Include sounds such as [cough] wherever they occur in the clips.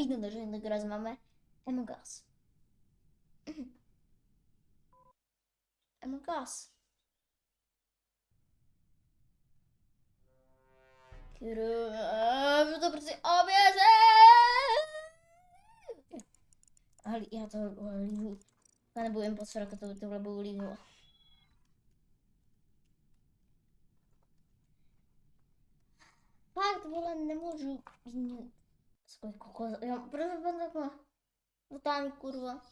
Rapidno dożyłem do gry z mamy Among Us. Among Us. Kurde, dobry obierze! ali eu to Quando byłem pod srokę, to, to było liwo. Fakt, não vou może Сколько кокос. Я просто подумала. Вот там, курва.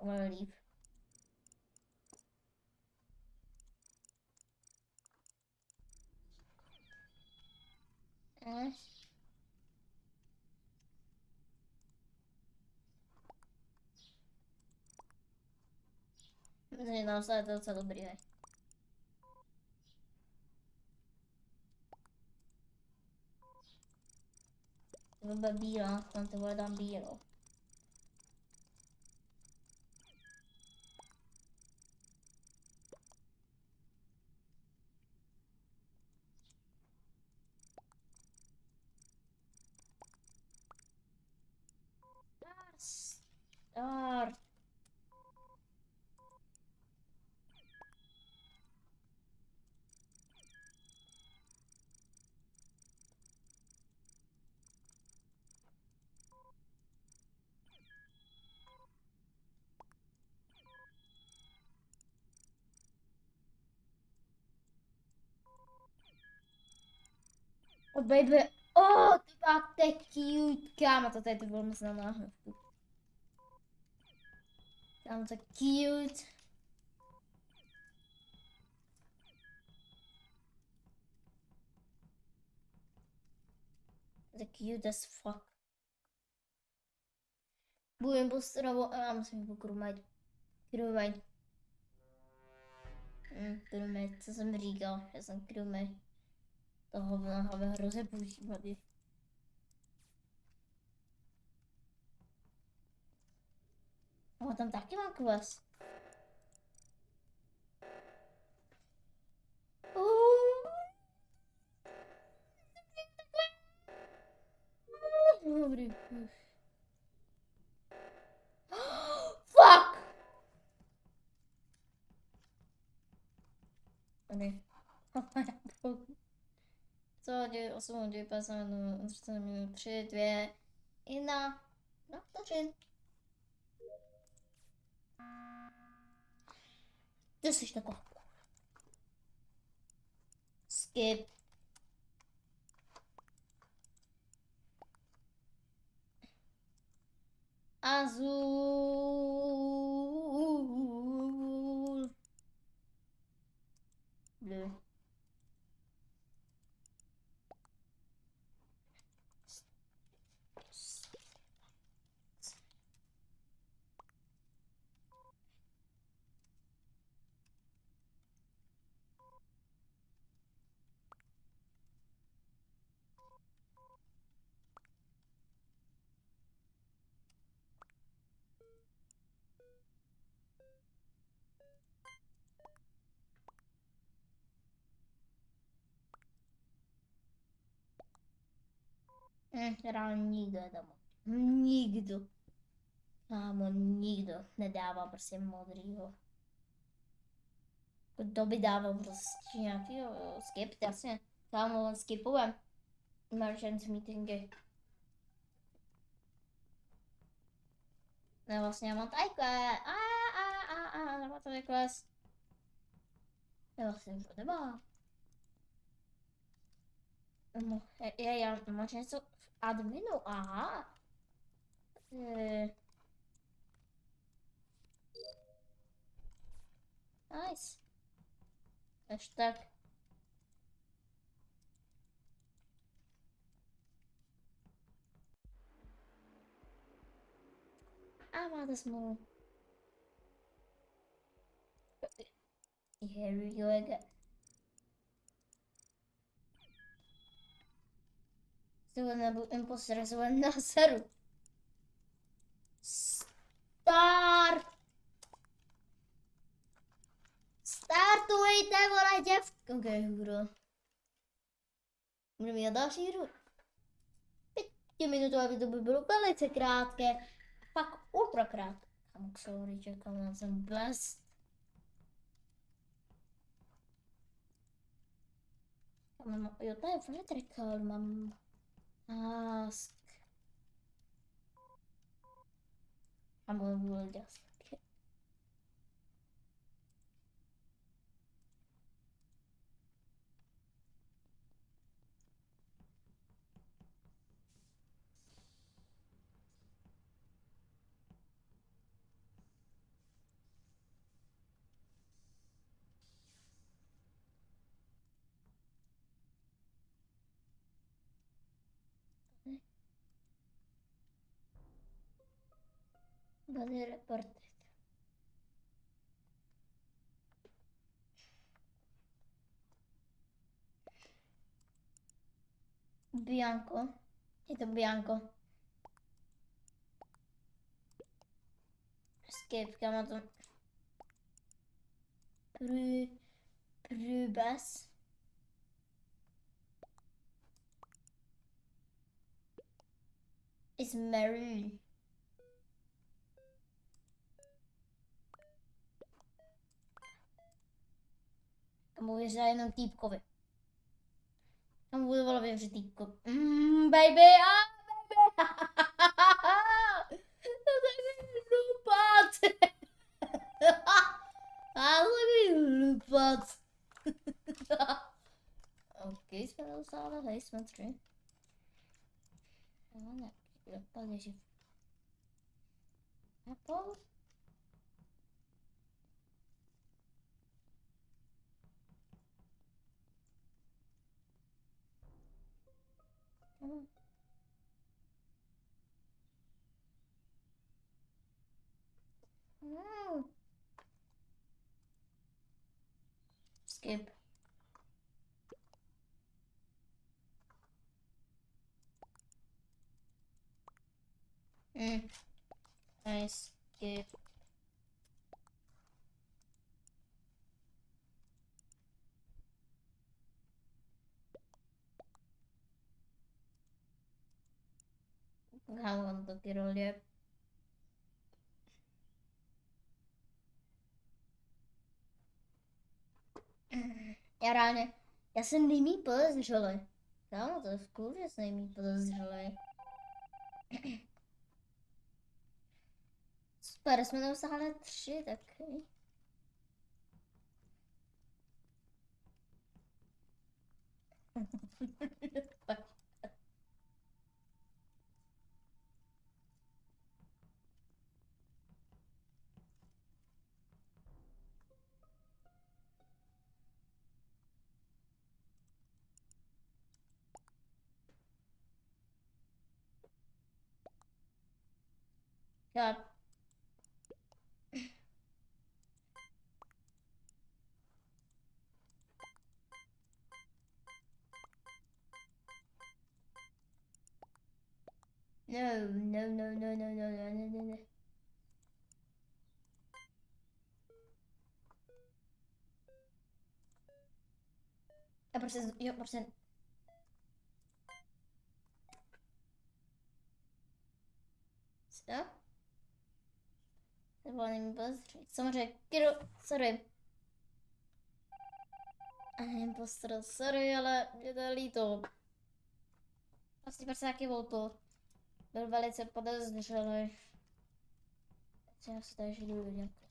Риф. А? Блин, нам стоит это целый бред. Devo bambino, eh, nonostante vuole bambino. Ars. O oh O bak cute ama tot is worden ze dan Kamer cute. The cute as fuck. Будем быстро вам с вами курмать. Курмать. Курмать. Это за Мрига. Это за Toho mlhavého rozepoužívali. A tam taky má quest. Dobrý. Fuck! Ne. [laughs] Sorry, sorry, pasano 3 Minuten, 3, 2, 1, no to czyn. Dosyć tego. Skip. Azul. Bleu. Hm, reálně nikdo tam. Nikdo. Kámo, nikdo nedává prostě modrýho. Kdo by dával prostě nějaký skip, jasně. Kámo, skipujem. Emergency meetingy. Ne, vlastně já mám tajkle. A, a, a, a, nemá to kles. Ne, vlastně to nemá. Je, já, máš něco adminu, aha. E... Nice. Až tak. A máte smlouvu. Here we go again. Still nebyl imposter, jsem na seru. Start! Startujte, vole, děvky. Ok, hůro. Budeme mít další hru. Pětiminutové video by bylo velice krátké. Pak ultra krátké. Kam sorry, čekám na jsem best. Já jo, to je vertical, mám ask. I'm gonna Google this. Dozer portrait. Bianco. Dito bianco. Escape chiamato. Pru... Prubes. Is Marie. Amor zijn een koffie. Dan moet je wel even een koffie. Mmm, baby, ah, baby. Dat is een loepat. [laughs] Ah, dat is. [laughs] Oké, spel zal er iets met terug. Oh nee, ik heb al deze. Appel. Mm. Mm. Skip. Mm. Nice. Skip. Kámo, to ty role. Já reálně, já jsem nejmí podezřelý. Kámo, to je v cool, že jsem nejmí podezřelý. Super, jsme dosáhli tři taky. God. No, no, no, no, no, no, no, no, no, no. A prostě, jo, prostě. dovolím pozřít. Samozřejmě, kiru, sorry. A nevím, postr, sorry, ale mě to je líto. Vlastně prostě, prostě nějaký volto. Byl velice podezřelý. Takže Já si tady žiju nějakou. [laughs]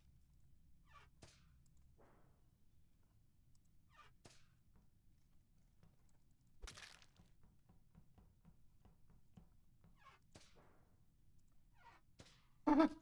Mm-hmm.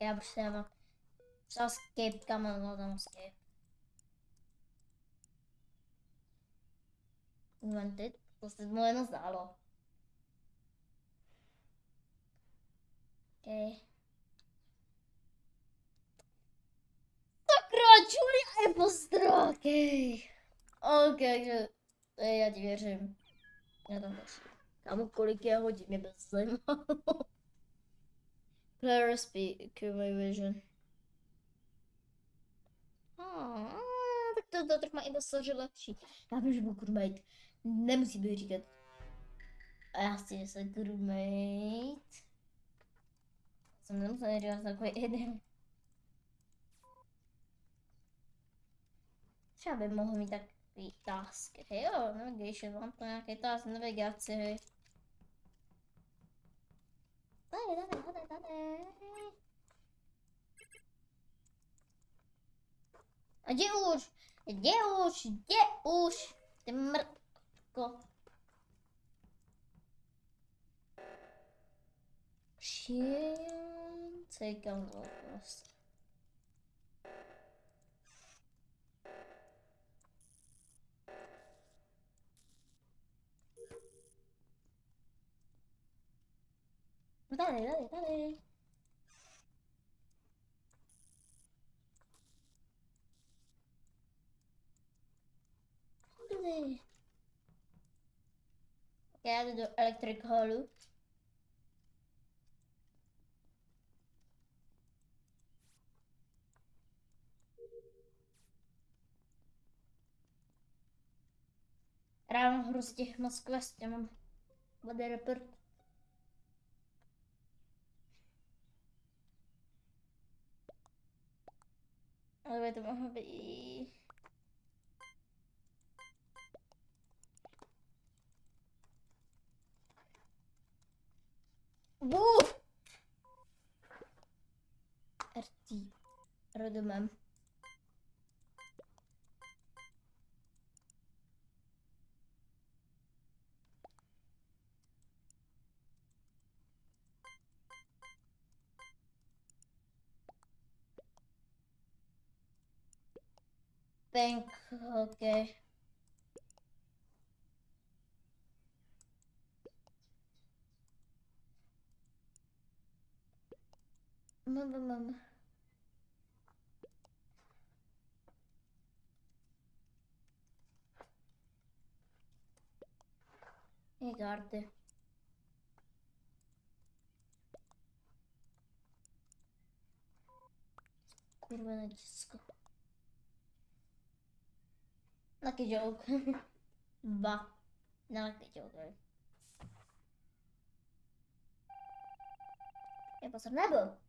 Ja, просто hemen. Mesela escape tamam o zaman escape. Invented. Prostě, prostě moje nezdálo. Okay. Sakra, Julia Epostra, okej. Okay. Okay, takže já ti věřím. Já tam další. Kamu, kolik je hodin, mě bez zajímalo. Player speak, my vision. Ah, tak to, to trochu má impostor lepší. Já vím, že byl crewmate. Nemusí být říkat. A já že jsem crewmate. Jsem nemusel říkat takový jeden. Třeba by mohl mít takový task. Hej jo, navigation, mám to nějaký task navigaci tady, tady, tady, tady. A kde už? Kde už? Kde už? Ty mrtko. Sięcaj vlastně? gałąz. Jdu do electric hallu. Ráno hrozně moc quest, já mám body report. Ale to mohlo být... Bůh! RT. Rozumím. Think, okay. Mum, mum, mum. Ne gardı? Kurwa nacisku. Not a joke. [laughs] bah. Not a joke. Ja po srebrnego.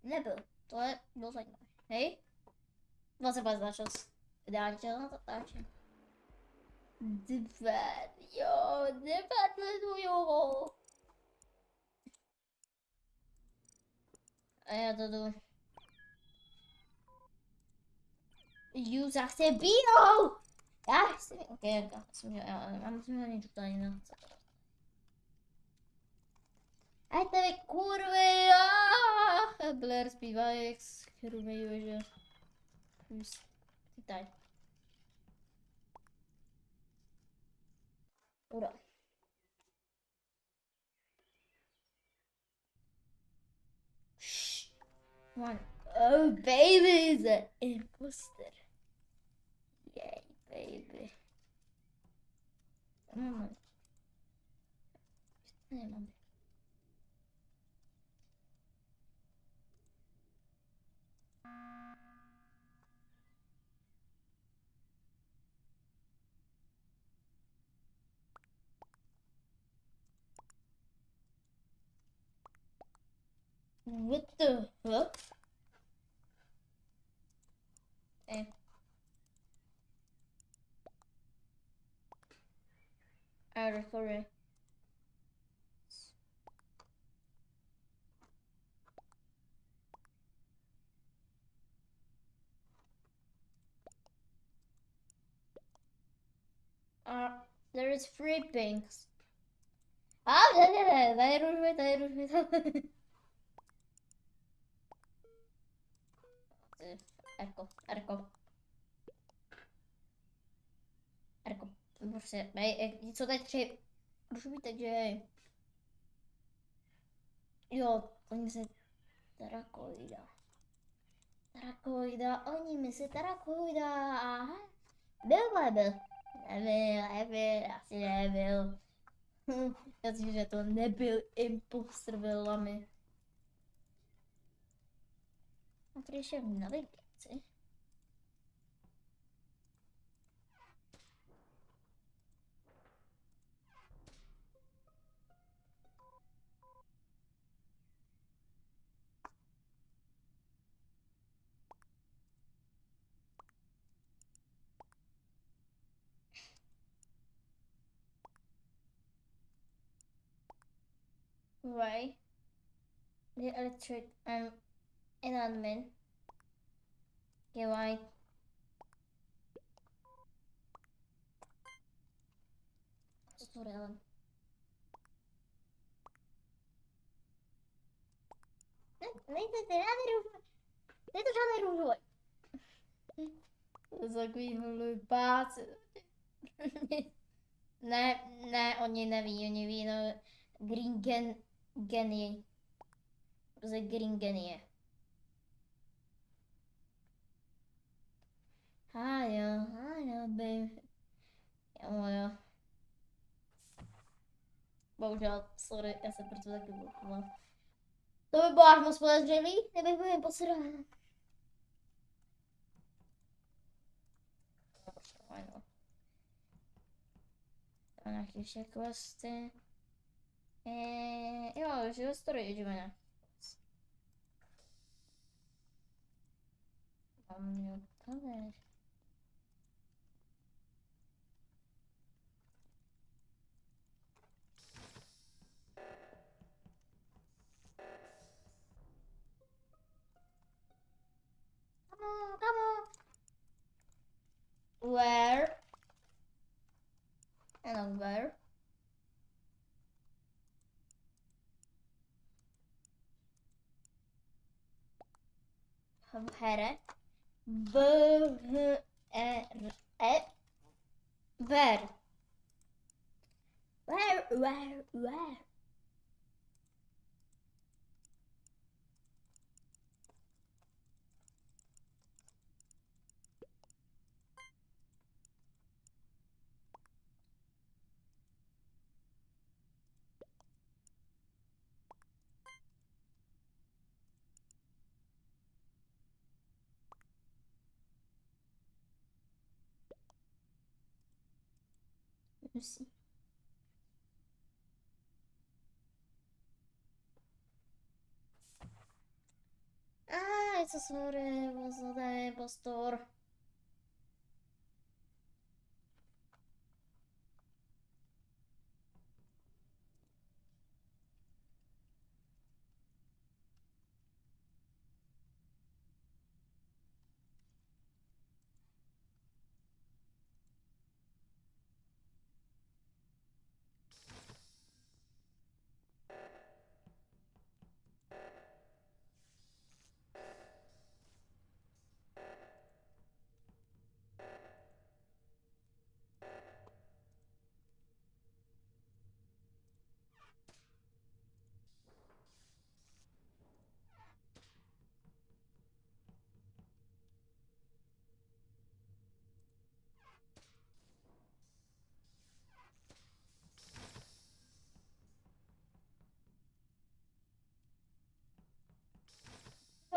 level. Hey? Was about nachos? als dat daantje. Divert, yo, divert de hoe yo Ah ja, dat doen. U zegt Bino! Ja, oké, ik ga ja, maar misschien niet op tady kurvy, aaa, Blair zpívá jak z Chrumeju, že... Tady. Ura. Shh. One. Oh, baby is an imposter. Yay, baby. Come with the hook. Hey. I recorded. Uh, there is three pinks. Ah, [laughs] I don't know. I don't know. [laughs] Erko, Erko. Erko, prostě, nej, jsou tady tři rušují, takže... Jo, oni se tarakoida. Tarakoida, oni mi se tarakoida. Byl nebyl. Nebyl, nebyl, asi nebyl. Hm, já si, že to nebyl imposter velami. A tady ještě navigátor. Navigaci. Right. The electric um in Okay, right. Tutorial. Ne, nejde to žádný růžový. Není to žádný růžový. To je takový hlupáci. ne, ne, oni neví, oni ví, no, Green gen, genie. Prostě green genie. I know, I know, baby. Olha. Bom, já sobre essa abertura aqui, vamos lá. Então, embora, meus planos ali, é bem bem, parceiro. Olha. Olha aqui, checklist. É... Eu, eu estourei de manhã. Vamos ver. On, come on. Where? And where? Here. B H R E. Where? Where? Where? Where? aussi. Ah, это смотри, вот это постор.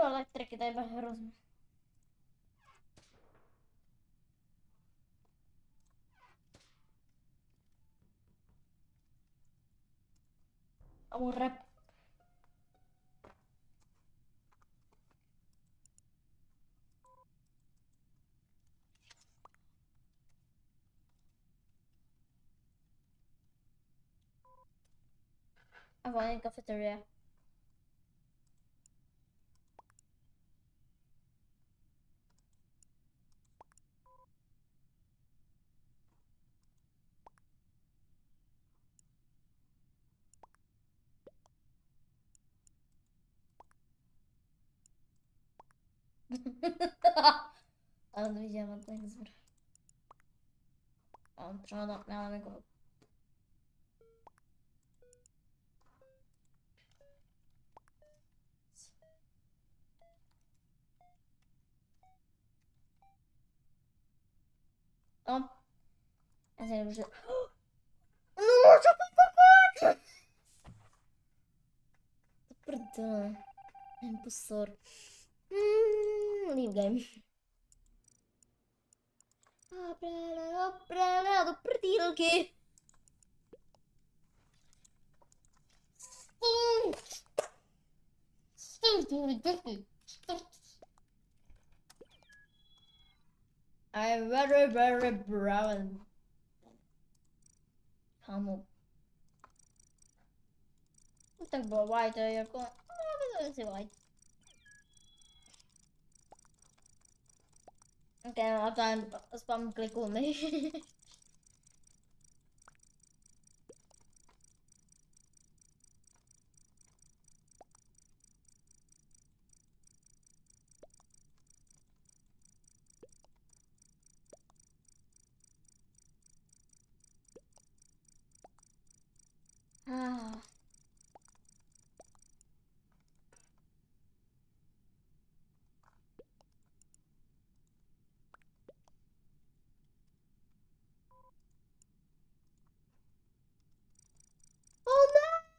O, elektryki, daj bach rozum. O, rep. I want to. don't não this video. I'll draw now and go. Tom. A sério, vou ajudar. Nossa, papai! Perdão. Impossor. Hum, leave game. I'm very, very brown. Kamu. Tak było white, jako... No, więcej white. Okay, a ten spam klikujmy. [laughs] Ah. Oh no!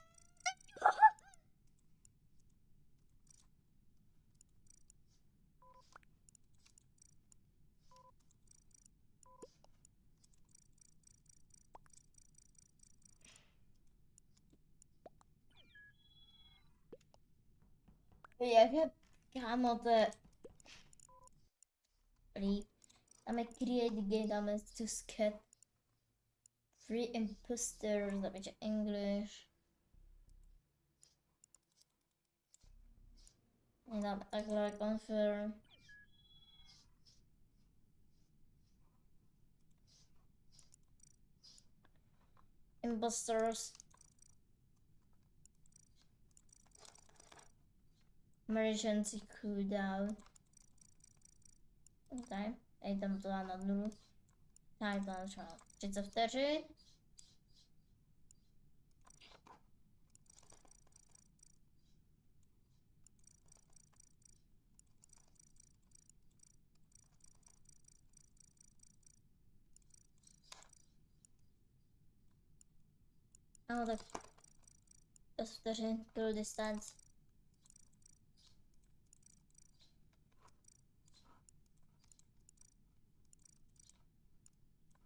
Jag kan inte... Bli... Dáme create game, dáme susket. Free imposter, dáme English. Dáme takhle confirm. Imposters. Emergency cooldown. Okay. idę to na dół. Tak, to trzeba. Czy co wtedy? No tak. To jest wtedy do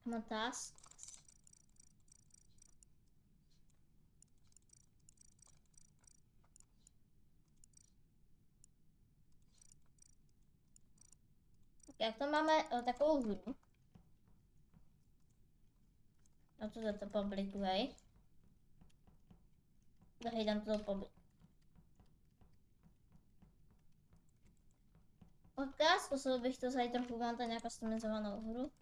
Uma taça. Já to máme o, takovou hru? No to to publiku, Hej, dám to publiku. public. Otázku, bych to zajít trochu mám tady nějakou customizovanou hru.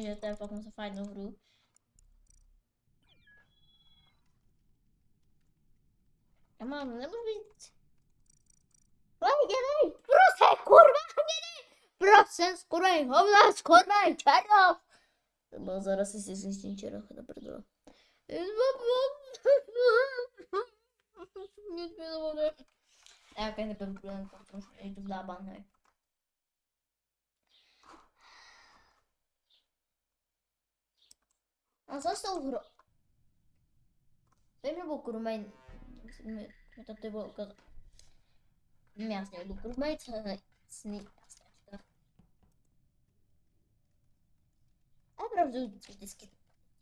Že to je potom za fajnou hru. Já mám, nemůžu být. Lejděnej, prosím, kurva, hnědej! Prosím, skurvej, hovna, skurvej, černoch! To bylo zaraz si zjistím černoch, to prdele. Nic mi to bude. Já keď nebudu protože jdu v dában, hej. Als was het over... Zijn we ook Romein... Met dat dubbel ook als... Nee, als niet ook Romein. Als niet ook Romein. Ik heb er dus een beetje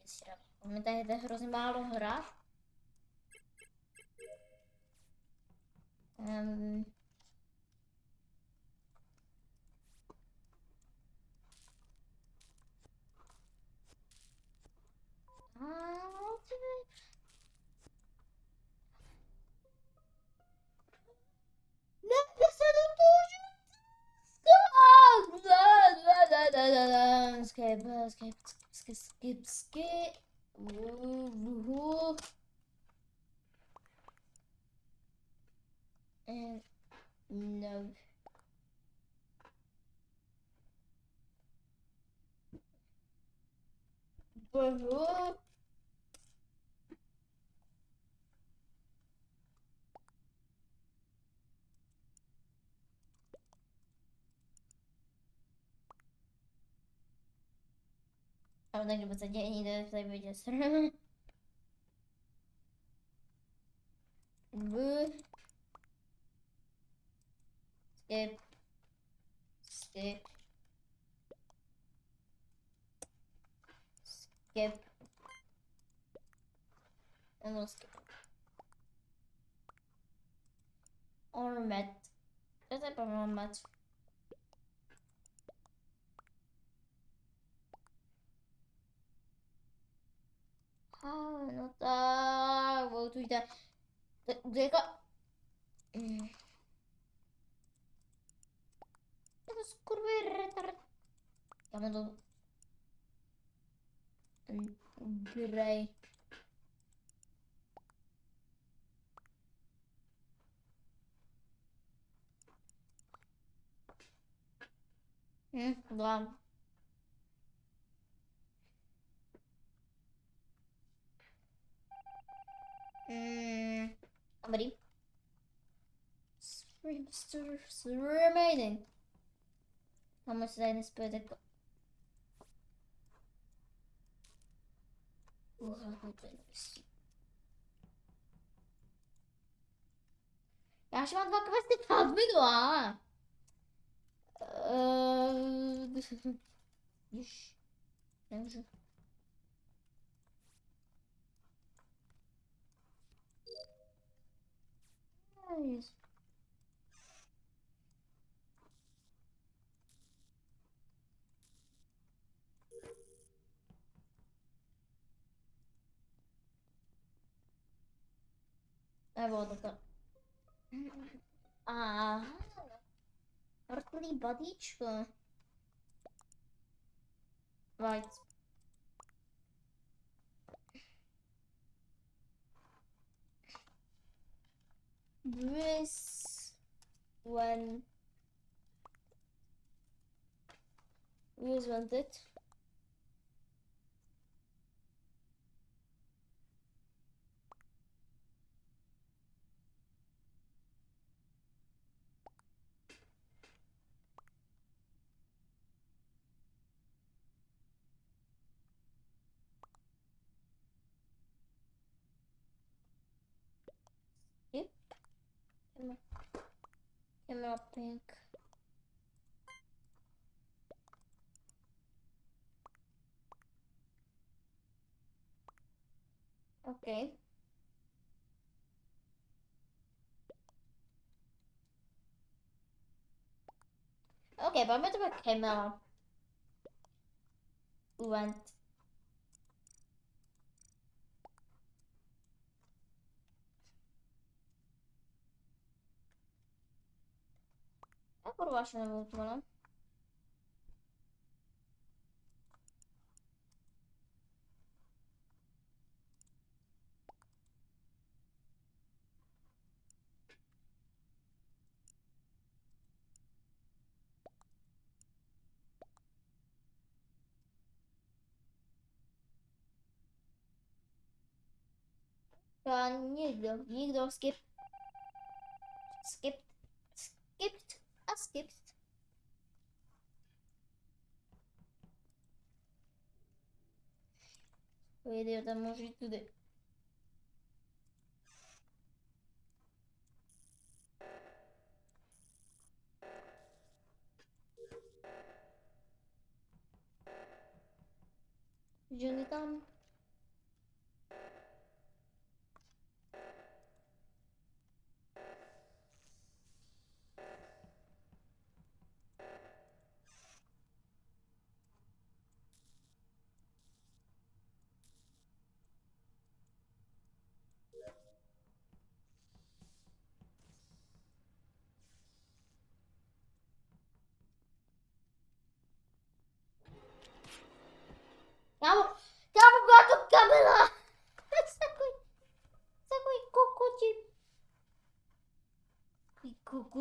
schrap. Om het skip, skip, skip, skip, skip. Woo, woo, woo. And no. Woo. A ona chyba za dzień idę tutaj będzie strona. W. Skip. Skip. Skip. And we'll skip. Or met. Ah, nota. Wat doet hij dan? Gek. Hm. Ik curved retard. Ja, maar toch. Hey. Hm, dan. Hum, abrir. Remaining. Vamos dar nesse pedaço. Jag har ikke vært bak mest i 30 nå. Uh, guys. А э, вот это. Ага. Артли бодичка. Right. Just want it. Yep. Camera, camera pink. Okay. Okay, but I'm to put camera. Went. Ja kurwa się nie wytłumaczę. Ja nigdy, nigdy skip. Skip. was. Oui, d'ailleurs, à manger tout de... Jonathan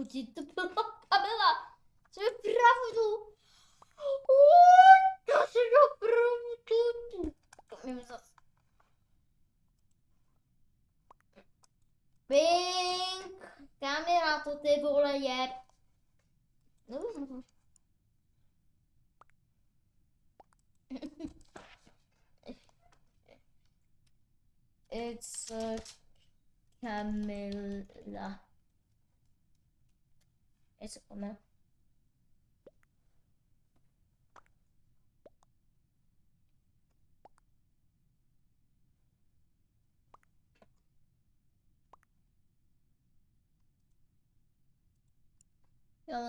ciddi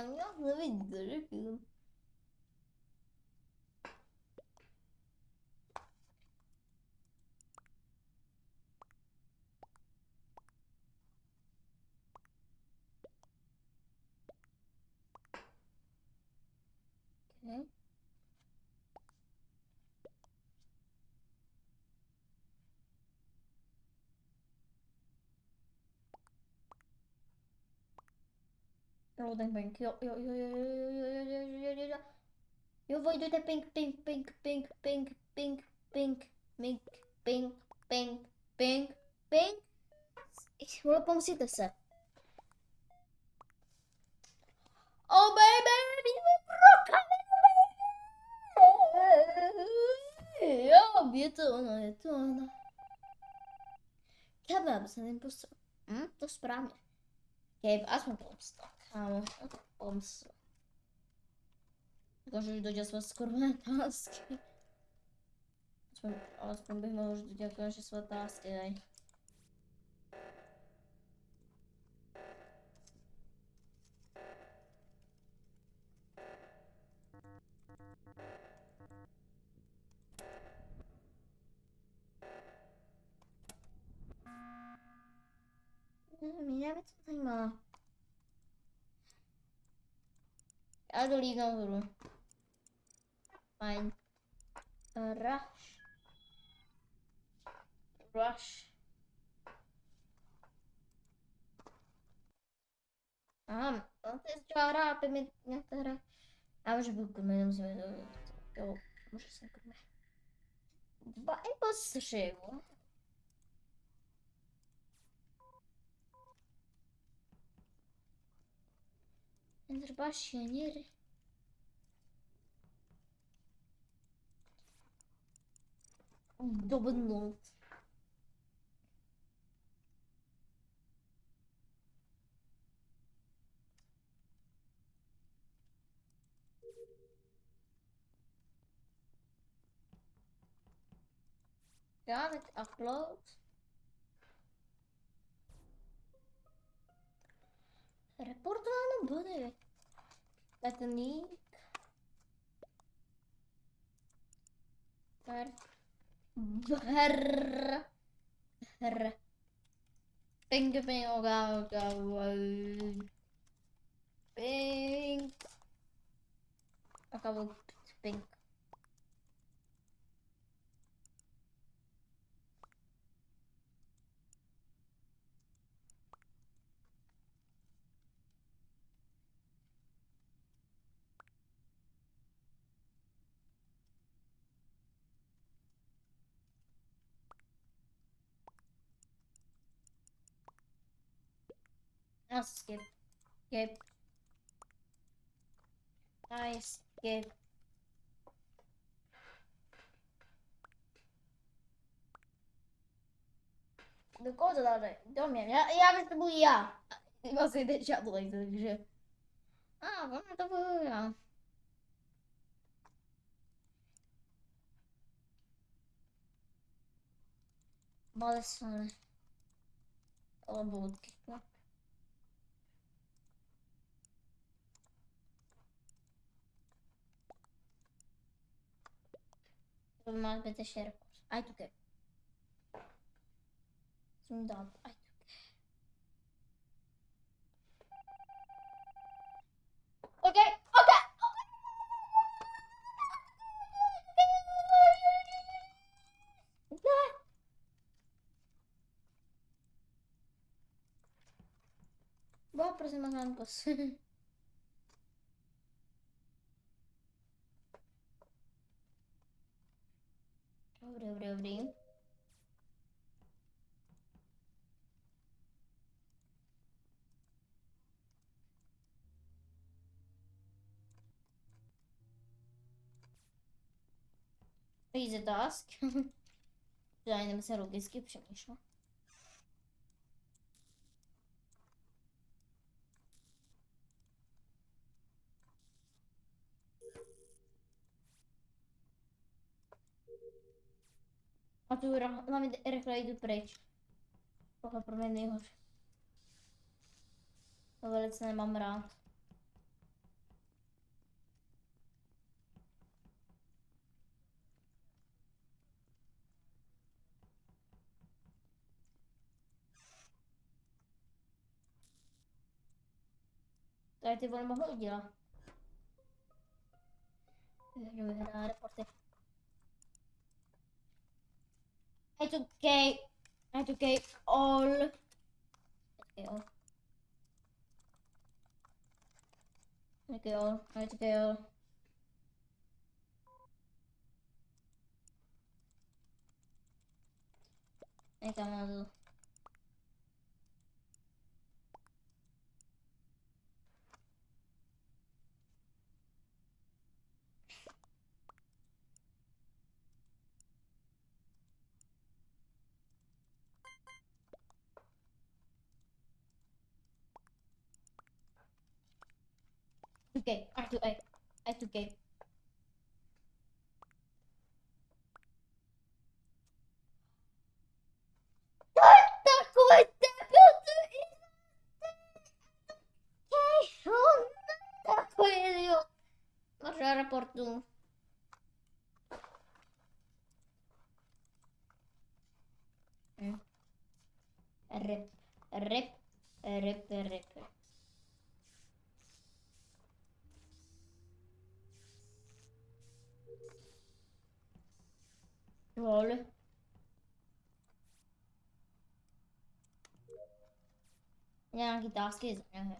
你要是为你的人民 Loading bank. Jo, jo, jo, jo, jo, jo, jo, jo, jo, jo, jo. Jo, doet pink, pink, pink, pink, pink, pink, pink, pink, pink, pink, pink, pink. Pang se. Oh baby, bråka Ja, vet du, ona, vet du, ona. Kebab, sen impostor. Mm, to správně. Gabe, aspoň pomsta. Pomsa. Tylko, że już dojdzie sła skórne paski. Aspoň bych mohl říct jako naše svatá stěnej. Mě nevím, co to. Hadi oraya vurun. Mine. Uh, rush. Rush. Aha, on to jest I'm my na teraz... A może był gumę, nie musimy... Muszę sobie gumę. Dwa i postrzygło. Ender Pioneer. Dobbenold. Ja, met applaus. Репортовано буде Петнік. Гр. Гр. Гр. Пінг пінг га га Пінг. Ага, пінг. I'll skip. Skip. I skip. Do kozaları dönmeyelim ya. Ya işte bu ya. Nasıl da çatlaydı bir Aa bana da bu ya. Balık sonra. Kalabalık. Olmaz beteşlere konuş. Ay tüke. Şimdi al. Ay tüke. Okey. Okey. Boa aproximação de você. buraya buraya vurayım. Easy task. Aynı [laughs] mesela o eski yapışmış mı? Tu ra- hlavně rychle jdu pryč. Tohle pro mě nejhorší. To velice nemám rád. Tady ty vole mohl udělat. Jdu vyhrát reporty. educate, educate all. Educate all. Educate all. Educate all. Make a. gay, R2A, I2K. raportul. Rip, rip, rip, rip, rip. Lol. Nějaký tásky neher.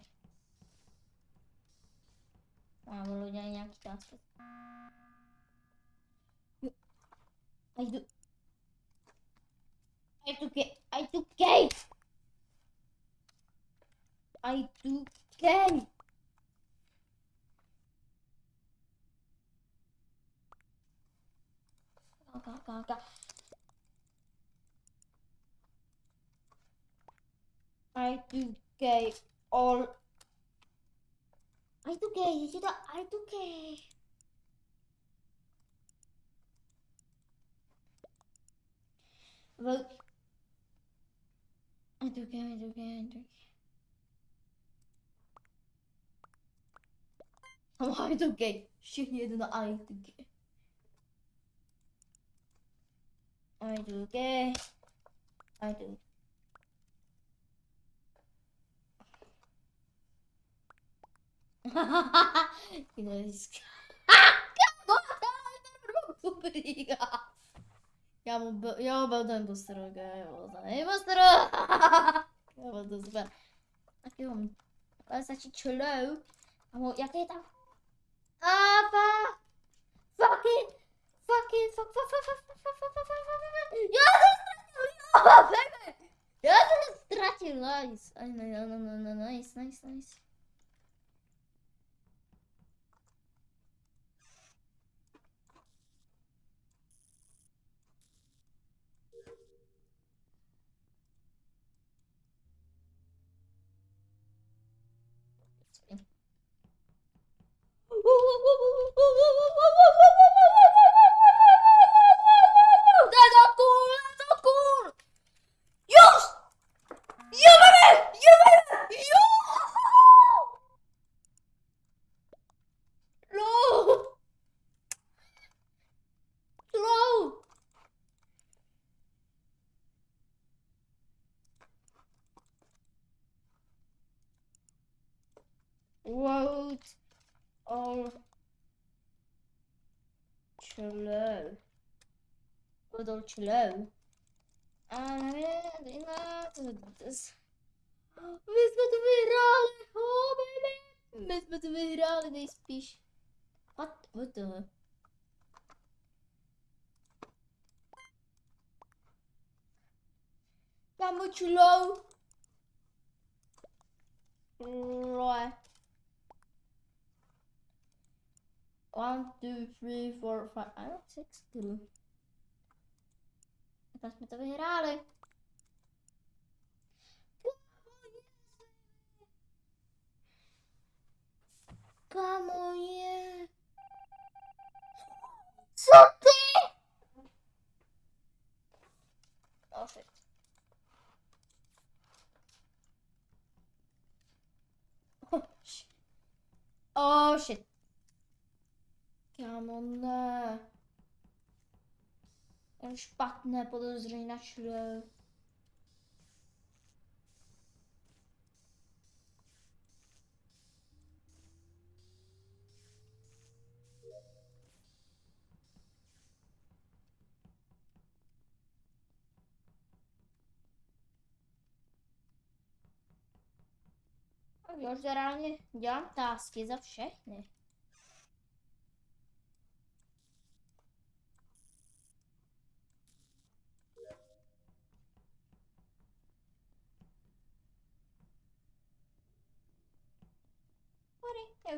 Tam bylo nějaký tásky. I do. I took it. I took cake. I took cake. okay, okay, okay. I2K all I2K you see I2K Well I do get. I do get. I do Somehow I2K Shit you do the I2K 아이 두개 아이 두 이거 Briga. Ja mu, ja bym ten postrogę, ja bym ten postrogę. Ja bym to super. Taki mam, ale znaczy chillow. A mu, jakie tam? Apa! Fucking! fucking fuck fuck fuck fuck fuck fuck fuck fuck fuck fuck ja to stracił, nice, no, no, no, no, nice, nice, nice. Woo, woo, woo, woo, woo, woo, woo. slow. And I'm in. This. We moeten virale. Oh baby. We moeten virale deze pies. Wat? Wat de? Dan moet je low. Right. One, two, three, four, five. I don't six. Two. раз ми то виграли. Камоє. Що ти? Лошадь. Oh shit. Come on now. Špatné podezření na všude. A jo, že reálně dělám tásky za všechny.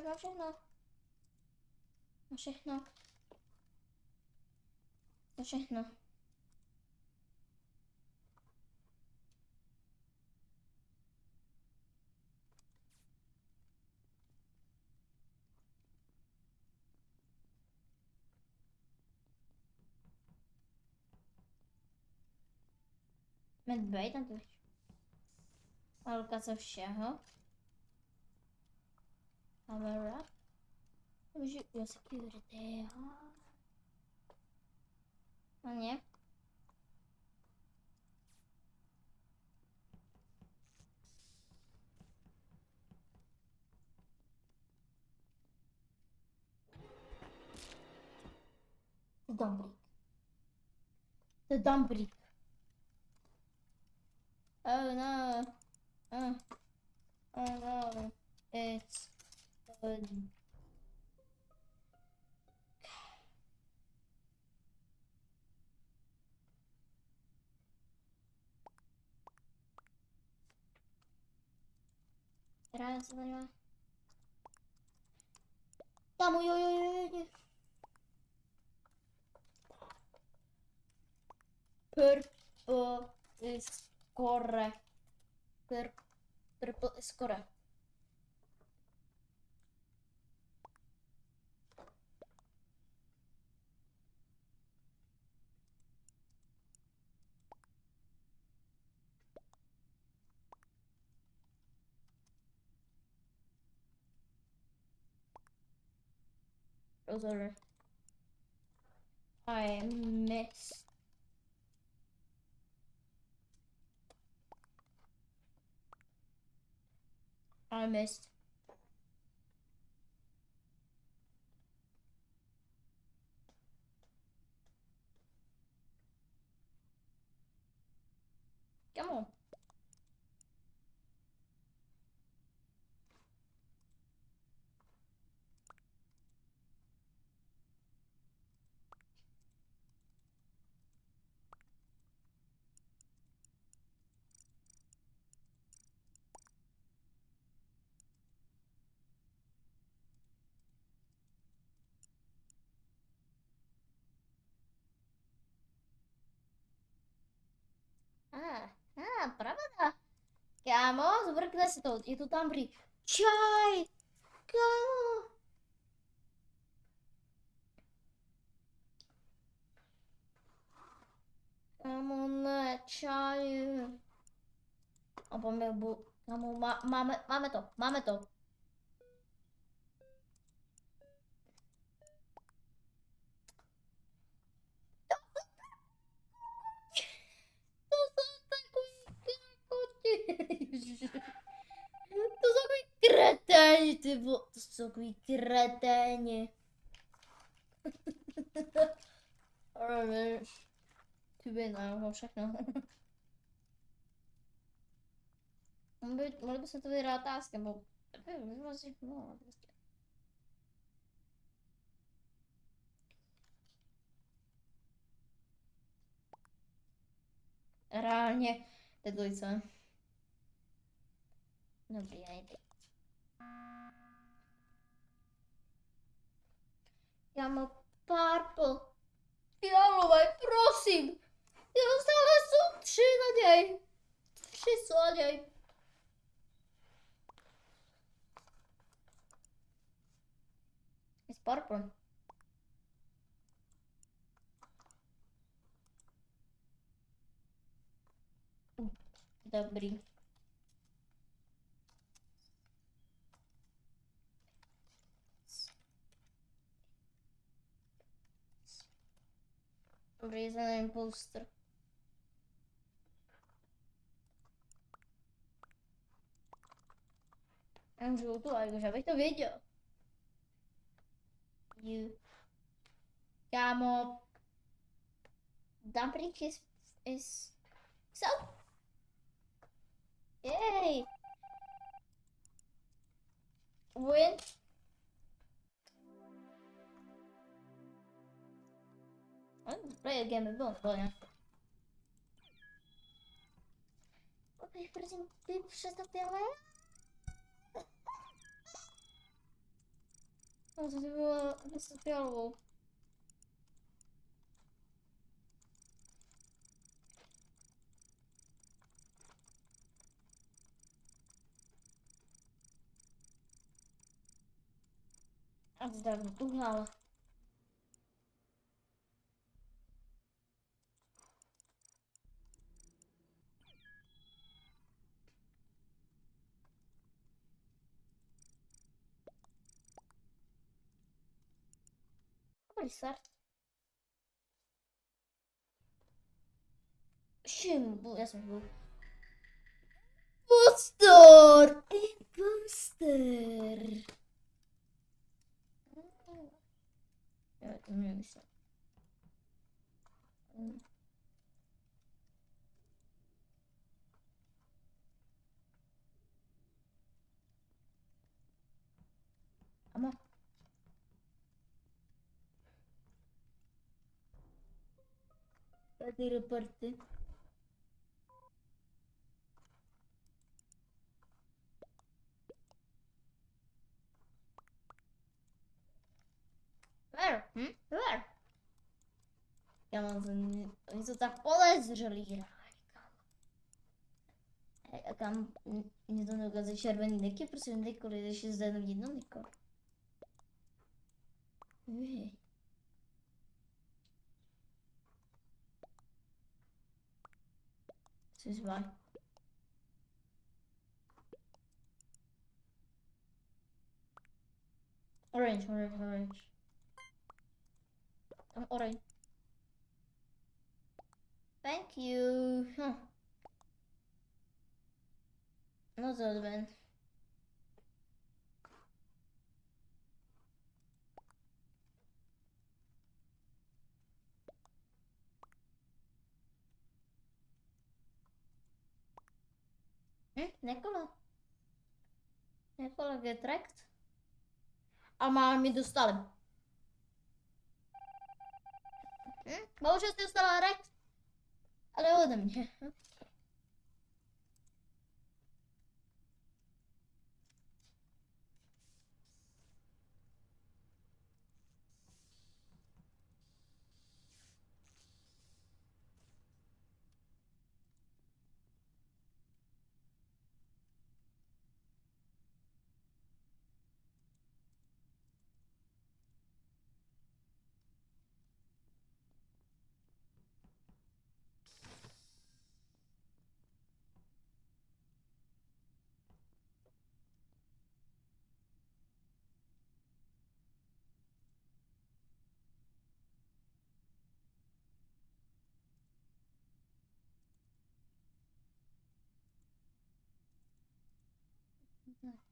tak na všechno. Na všechno. Na všechno. Medbej tam to. Alka ze všeho. Camera. Můžu, jo, security, jo. A nie? Dobrý. To je dobrý. Oh no. Oh. Oh no. It's Um, Раз, два. Там, ой-ой-ой-ой. Purple is correct. Purple is correct. I missed. I missed. Come on. arkadaşlar oldu. YouTube'dan biri çay. Ka. Amına çay. Ama bu ama mame mame to mame to. ty vole, to jsou takový kreténi. [laughs] Kuby, no, všechno. [laughs] By, mohli bychom to vyhrát táskem, asi... No, prostě. Reálně, teď to Dobrý, nejde. Mám purple. Fialový, prosím. Já stále jsou tři naděj. Tři jsou naděj. It's purple. Reason é Booster. É um jogo do já visto o vídeo? You. Chiamo. Dá pra gente. So. Yay! Win. Projekt gamy był na dole. Opie, proszę, pierwsze zapiele? No, to było bez zapiału. A z dawna, Start. Šimbu, já jsem byl. Booster! Tady reporty. Where? Hm? Where? Já mám to, oni tak podezřelí hráči, kam. A kam, mě to neukazuje červený deky, prosím, dekoli, když je zde jenom jedno deko. Hej. This is why. Orange, orange, orange. I'm orange. Thank you. Huh. Not that Nekolo. Nekolo getrekt. A má mi dostali. Hm? Bohužel jsi dostala rekt. Ale ode mě. not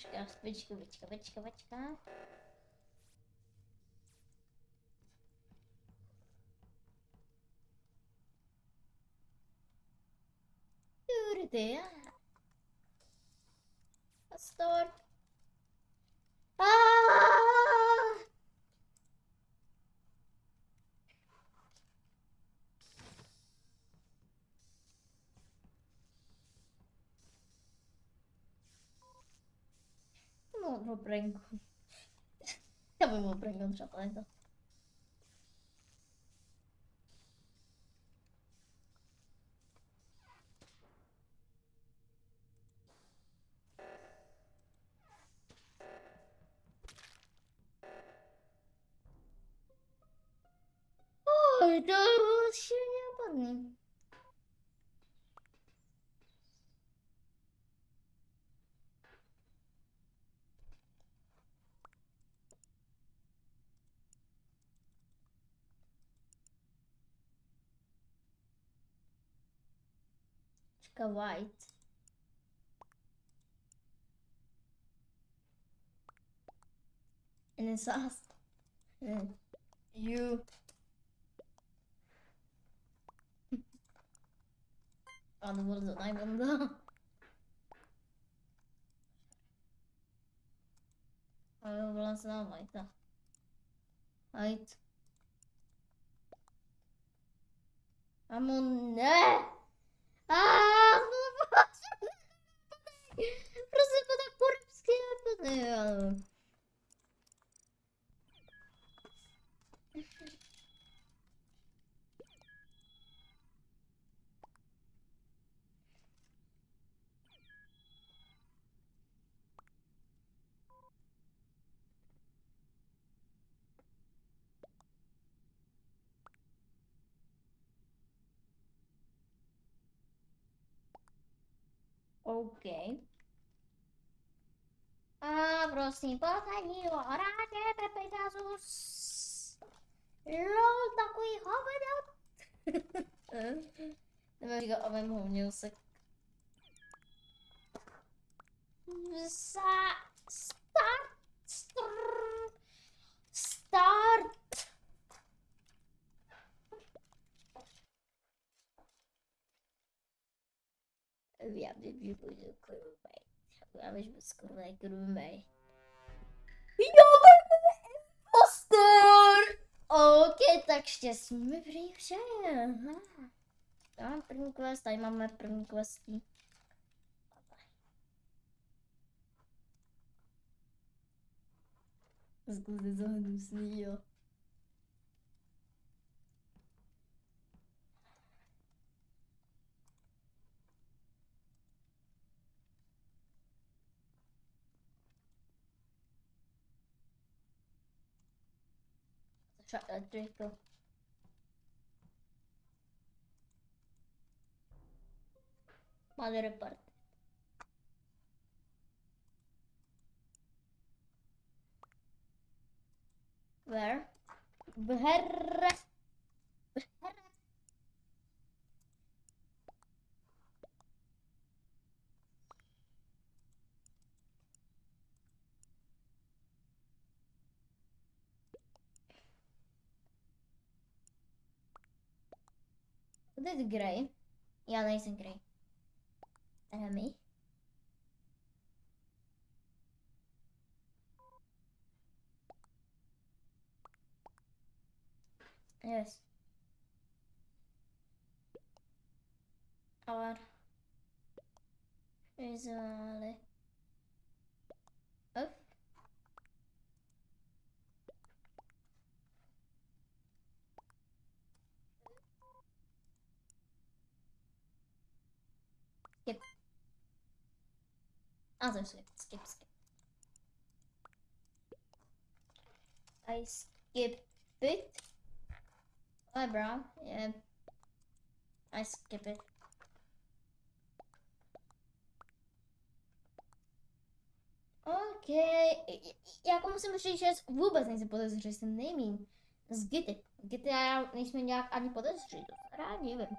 troszkę spycika, bycika, bycika, bycika. Kurde, meu branco. Também vou branco um chapéu Oh, eu então. tô cheia de Czeka white. And then sauce. And you. Ja, det var så najbanda. Avevo balansato la white. White. Ah, não posso. Pra cima da curva esquerda dela. Ok. Abro-se é oraje pe Os. LOL, tá com roupa de Depois digo, oh, meu music. Start, start. Start. Já bych byl krumej. Já bych byl skoro krumej. Jo, impostor! OK, tak štěstí mi prý. Já mám první quest, tady máme první questí. Zkusy to hnusný, jo. Shut that Draco. Mother report. Where? Where? To jest Grey. Ja nejsem Grey. Enemy. Yes. Or is Oh. Skip. Ah, Other skip, skip, skip. I skip it. Hi, bro. Yeah. I skip it. OK, jako musím říct, že vůbec nejsem podezřelý, jsem nejmín z. Gity já nejsme nějak ani podezřelí, to já nevím.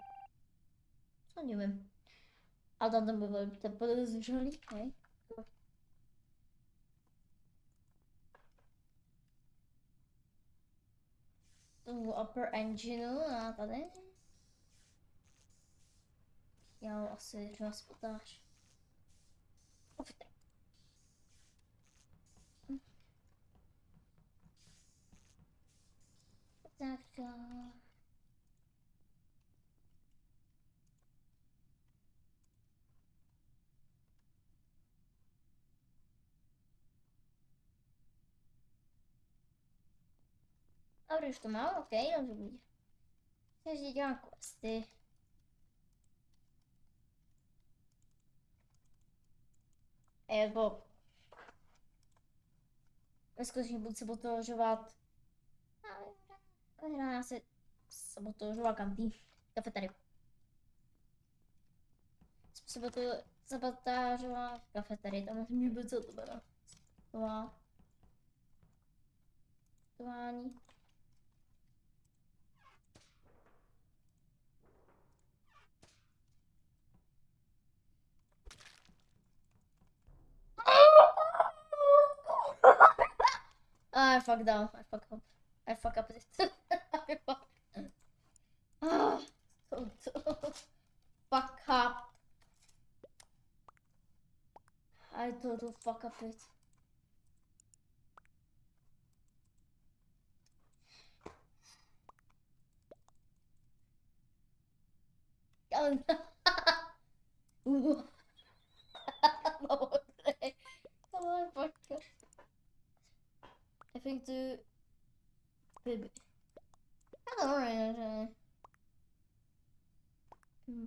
Co nevím. Ale tam ten byl ten podezřelý, hej. Upper engineu a tady. Já asi třeba spotáž. Tak. a- Dobra, už to má, Okej, okay, dobrze Takže dělám questy. Evo. Neskutečně budu sabotažovat... Která já se sabotažovala kantý kafeteriu. kafe tady, tam musím být co to bylo. Tování. I fucked up. I fuck up. I fuck up this. [laughs] I fuck. Ah, so fuck up. I total fuck up it. Oh [laughs] no. Ooh. [laughs] oh, fuck up. I think the baby. I don't know. Hmm.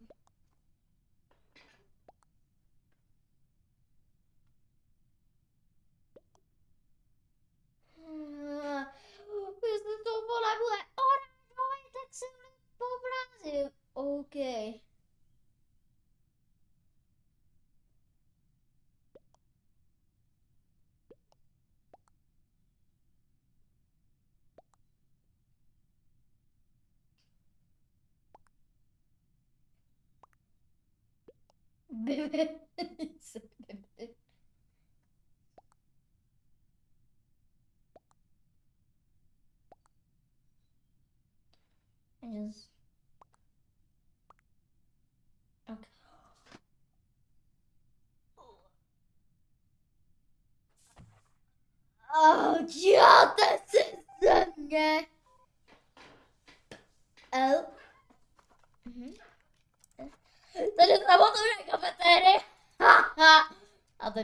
Ah, Jestli to vole bude oranžový, tak se poblázím. OK. Bebe. Bebe. [laughs] Just. Okay. Oh, děláte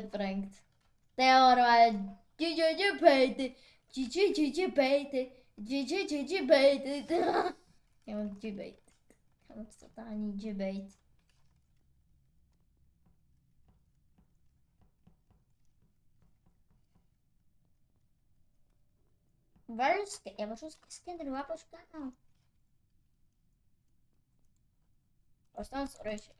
het brengt. Det horen wij. Gigi Peter. Gigi Gigi Peter. Gigi Gigi Peter. Ik heb gebeten. Ik heb totaal niet gebeten. Vários que eu acho que não vai para o canal. Gostamos hoje.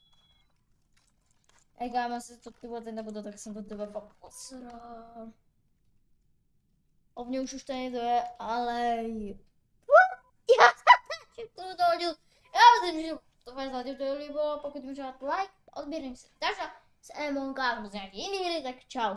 smůl. Ej, kámo, se to ty nebudu, tak jsem to tebe fakt posral. O mě už už to je, ale... [laughs] Já jsem to dohodil. Já myslím, že to vás zatím to líbilo, pokud můžete like, odběrný se takže s Emon, kámo, z nějaký jiný tak čau.